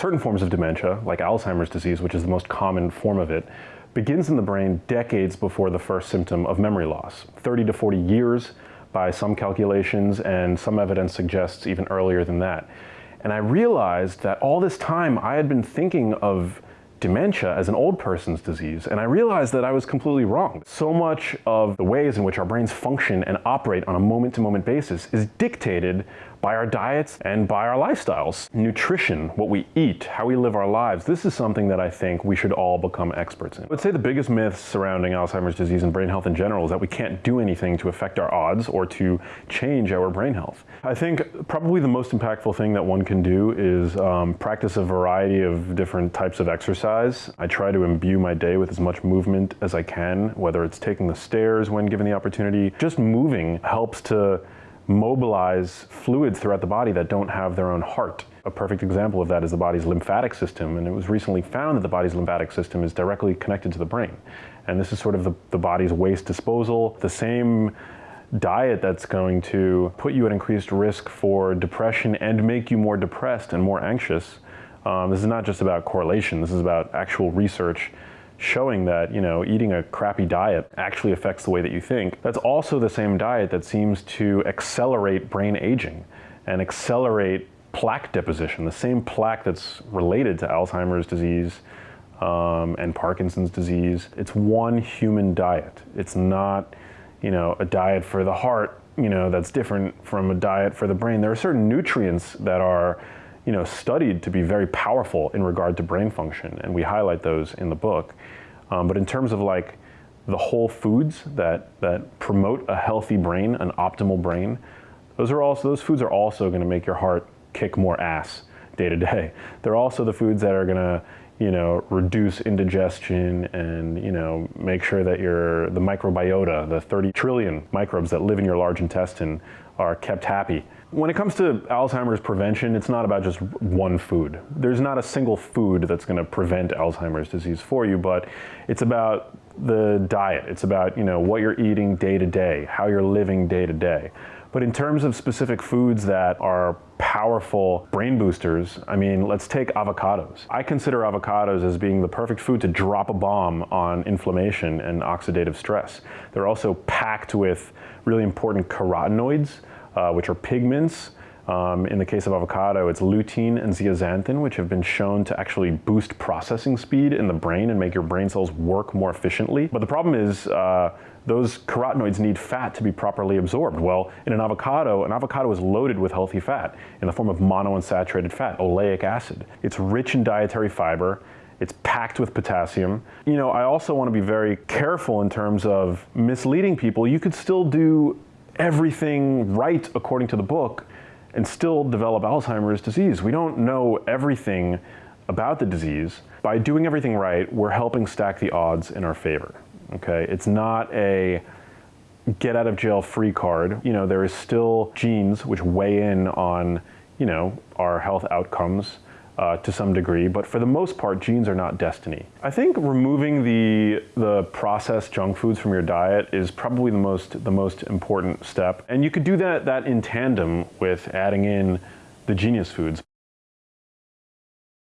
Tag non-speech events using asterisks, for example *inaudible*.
certain forms of dementia, like Alzheimer's disease, which is the most common form of it, begins in the brain decades before the first symptom of memory loss. 30 to 40 years by some calculations, and some evidence suggests even earlier than that. And I realized that all this time I had been thinking of dementia as an old person's disease, and I realized that I was completely wrong. So much of the ways in which our brains function and operate on a moment-to-moment -moment basis is dictated by our diets and by our lifestyles. Nutrition, what we eat, how we live our lives, this is something that I think we should all become experts in. I would say the biggest myth surrounding Alzheimer's disease and brain health in general is that we can't do anything to affect our odds or to change our brain health. I think probably the most impactful thing that one can do is um, practice a variety of different types of exercise. I try to imbue my day with as much movement as I can, whether it's taking the stairs when given the opportunity. Just moving helps to mobilize fluids throughout the body that don't have their own heart. A perfect example of that is the body's lymphatic system, and it was recently found that the body's lymphatic system is directly connected to the brain. And this is sort of the, the body's waste disposal. The same diet that's going to put you at increased risk for depression and make you more depressed and more anxious. Um, this is not just about correlation, this is about actual research showing that you know eating a crappy diet actually affects the way that you think. That's also the same diet that seems to accelerate brain aging and accelerate plaque deposition, the same plaque that's related to Alzheimer's disease um, and Parkinson's disease. It's one human diet. It's not you know a diet for the heart you know that's different from a diet for the brain. There are certain nutrients that are you know, studied to be very powerful in regard to brain function, and we highlight those in the book. Um, but in terms of like the whole foods that, that promote a healthy brain, an optimal brain, those are also those foods are also going to make your heart kick more ass day to day. *laughs* They're also the foods that are going to you know, reduce indigestion and, you know, make sure that your, the microbiota, the 30 trillion microbes that live in your large intestine are kept happy. When it comes to Alzheimer's prevention, it's not about just one food. There's not a single food that's going to prevent Alzheimer's disease for you, but it's about the diet. It's about, you know, what you're eating day to day, how you're living day to day. But in terms of specific foods that are powerful brain boosters, I mean, let's take avocados. I consider avocados as being the perfect food to drop a bomb on inflammation and oxidative stress. They're also packed with really important carotenoids, uh, which are pigments. Um, in the case of avocado, it's lutein and zeaxanthin, which have been shown to actually boost processing speed in the brain and make your brain cells work more efficiently. But the problem is uh, those carotenoids need fat to be properly absorbed. Well, in an avocado, an avocado is loaded with healthy fat in the form of monounsaturated fat, oleic acid. It's rich in dietary fiber. It's packed with potassium. You know, I also want to be very careful in terms of misleading people. You could still do everything right according to the book and still develop Alzheimer's disease. We don't know everything about the disease. By doing everything right, we're helping stack the odds in our favor okay? It's not a get out of jail free card. You know, there is still genes which weigh in on, you know, our health outcomes uh, to some degree, but for the most part, genes are not destiny. I think removing the, the processed junk foods from your diet is probably the most, the most important step. And you could do that, that in tandem with adding in the genius foods.